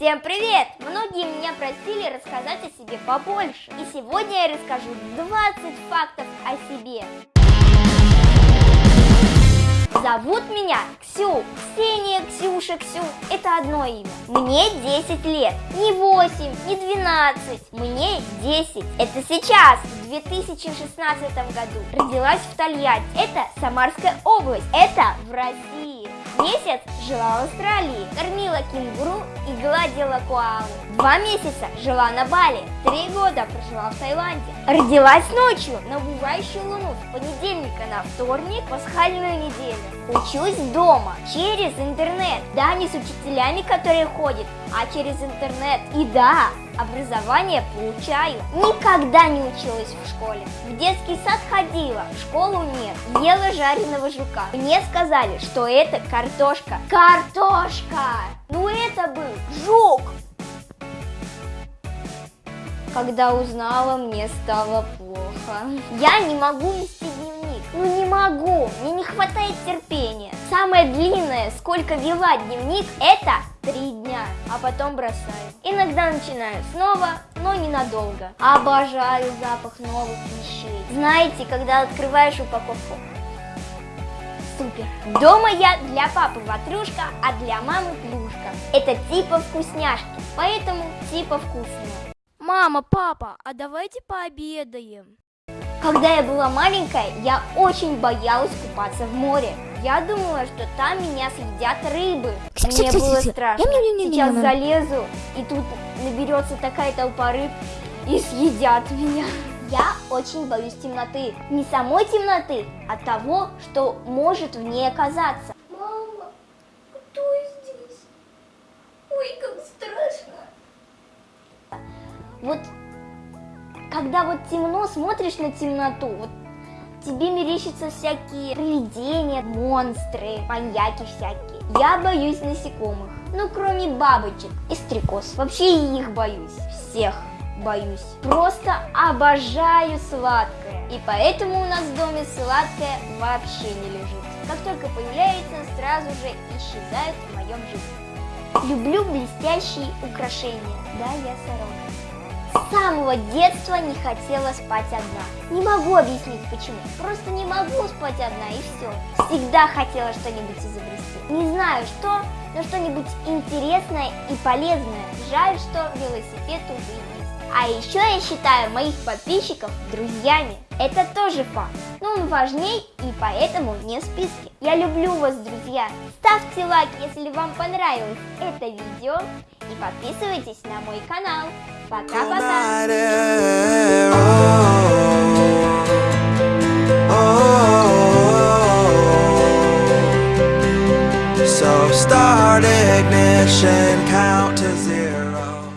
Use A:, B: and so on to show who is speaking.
A: Всем привет! Многие меня просили рассказать о себе побольше. И сегодня я расскажу 20 фактов о себе. Зовут меня Ксю. Ксения, Ксюша, Ксю. Это одно имя. Мне 10 лет. Не 8, не 12. Мне 10. Это сейчас, в 2016 году. Родилась в Тольятти. Это Самарская область. Это в России. Месяц жила в Австралии, кормила кенгуру и гладила коалу. Два месяца жила на Бали, три года прожила в Таиланде. Родилась ночью на бывающую луну с понедельника на вторник, пасхальную неделю. Учусь дома, через интернет. Да, не с учителями, которые ходят, а через интернет. И да, образование получаю. Никогда не училась в школе. В детский сад ходила, в школу нет. Ела жареного жука. Мне сказали, что это картошка. Картошка! Ну это был жук! Когда узнала, мне стало плохо. Я не могу не мне не хватает терпения. Самое длинное, сколько вела дневник, это три дня, а потом бросаю. Иногда начинаю снова, но ненадолго. Обожаю запах новых вещей. Знаете, когда открываешь упаковку, супер. Дома я для папы ватрушка, а для мамы плюшка. Это типа вкусняшки, поэтому типа вкусные.
B: Мама, папа, а давайте пообедаем.
A: Когда я была маленькая, я очень боялась купаться в море. Я думала, что там меня съедят рыбы. Мне было страшно. Сейчас залезу, и тут наберется такая толпа рыб, и съедят меня. Я очень боюсь темноты. Не самой темноты, а того, что может в ней оказаться. Мама, кто здесь? Ой, как страшно. Вот когда вот темно, смотришь на темноту, вот тебе мерещатся всякие привидения, монстры, маньяки всякие. Я боюсь насекомых, ну кроме бабочек и стрекоз. Вообще их боюсь, всех боюсь. Просто обожаю сладкое. И поэтому у нас в доме сладкое вообще не лежит. Как только появляется, сразу же исчезает в моем жизни. Люблю блестящие украшения. Да, я сорока. Самого детства не хотела спать одна. Не могу объяснить почему. Просто не могу спать одна и все. Всегда хотела что-нибудь изобрести. Не знаю что, но что-нибудь интересное и полезное. Жаль, что велосипед уже. А еще я считаю моих подписчиков друзьями. Это тоже факт. Но он важней и поэтому не в списке. Я люблю вас, друзья. Ставьте лайк, если вам понравилось это видео. И подписывайтесь на мой канал. Eh, oh, oh, oh,
C: so start ignition, count to zero.